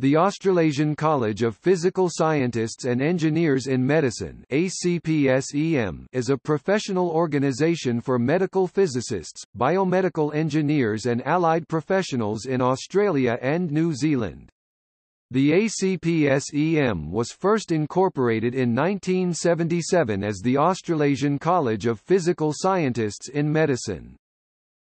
The Australasian College of Physical Scientists and Engineers in Medicine ACPSEM is a professional organisation for medical physicists, biomedical engineers and allied professionals in Australia and New Zealand. The ACPSEM was first incorporated in 1977 as the Australasian College of Physical Scientists in Medicine.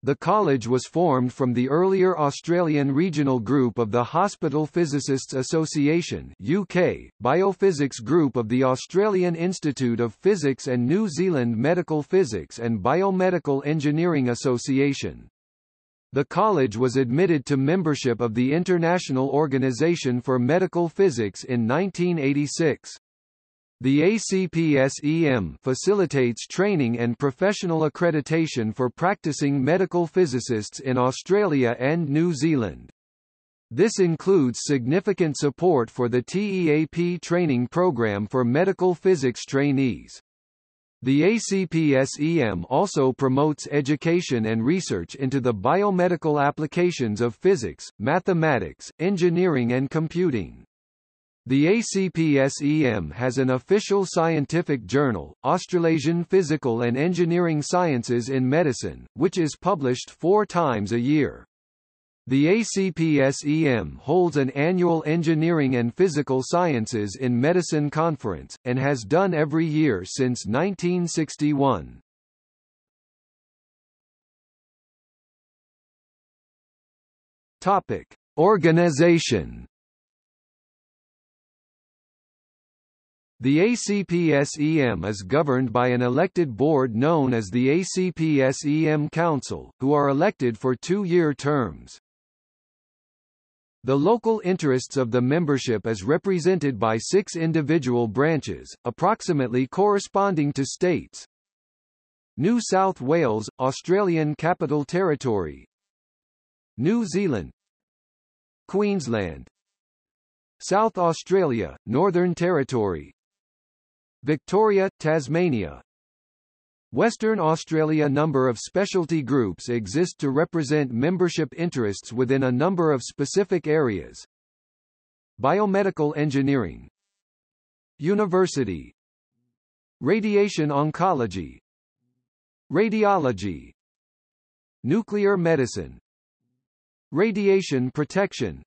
The college was formed from the earlier Australian regional group of the Hospital Physicists Association UK, Biophysics Group of the Australian Institute of Physics and New Zealand Medical Physics and Biomedical Engineering Association. The college was admitted to membership of the International Organization for Medical Physics in 1986. The ACPSEM facilitates training and professional accreditation for practicing medical physicists in Australia and New Zealand. This includes significant support for the TEAP training program for medical physics trainees. The ACPSEM also promotes education and research into the biomedical applications of physics, mathematics, engineering and computing. The ACPSEM has an official scientific journal, Australasian Physical and Engineering Sciences in Medicine, which is published four times a year. The ACPSEM holds an annual Engineering and Physical Sciences in Medicine conference, and has done every year since 1961. Topic. Organization The ACPSEM is governed by an elected board known as the ACPSEM Council, who are elected for two-year terms. The local interests of the membership is represented by six individual branches, approximately corresponding to states. New South Wales, Australian Capital Territory New Zealand Queensland South Australia, Northern Territory Victoria, Tasmania. Western Australia number of specialty groups exist to represent membership interests within a number of specific areas. Biomedical engineering. University. Radiation oncology. Radiology. Nuclear medicine. Radiation protection.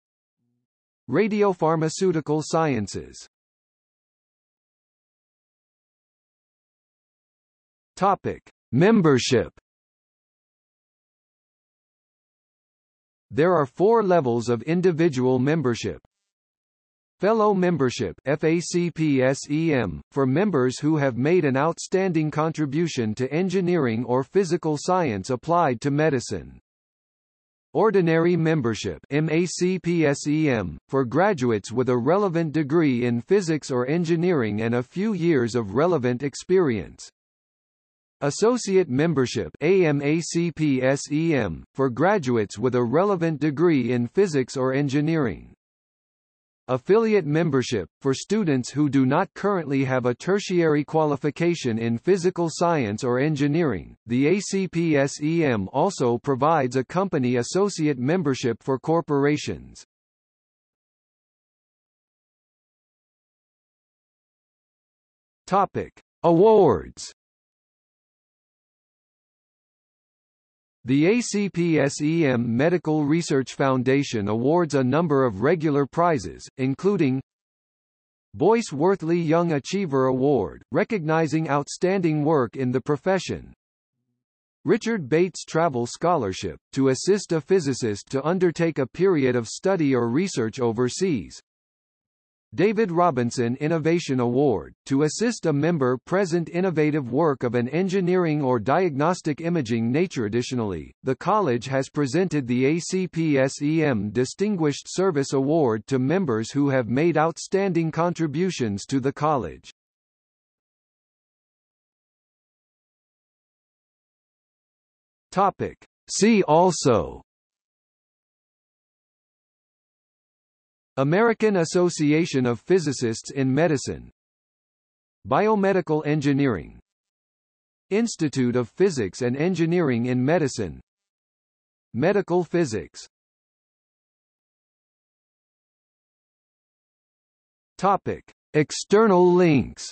Radiopharmaceutical sciences Topic: Membership. There are four levels of individual membership. Fellow membership FACPSEM, for members who have made an outstanding contribution to engineering or physical science applied to medicine. Ordinary membership MACPSEM, for graduates with a relevant degree in physics or engineering and a few years of relevant experience. Associate Membership AMACPSEM, for graduates with a relevant degree in physics or engineering. Affiliate membership, for students who do not currently have a tertiary qualification in physical science or engineering. The ACPSEM also provides a company associate membership for corporations. Topic: Awards The ACPSEM Medical Research Foundation awards a number of regular prizes, including Boyce Worthley Young Achiever Award, recognizing outstanding work in the profession. Richard Bates Travel Scholarship, to assist a physicist to undertake a period of study or research overseas. David Robinson Innovation Award, to assist a member present innovative work of an engineering or diagnostic imaging nature. Additionally, the college has presented the ACPSEM Distinguished Service Award to members who have made outstanding contributions to the college. Topic. See also American Association of Physicists in Medicine Biomedical Engineering Institute of Physics and Engineering in Medicine Medical Physics Topic: External links.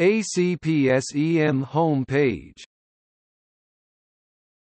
ACPSEM home page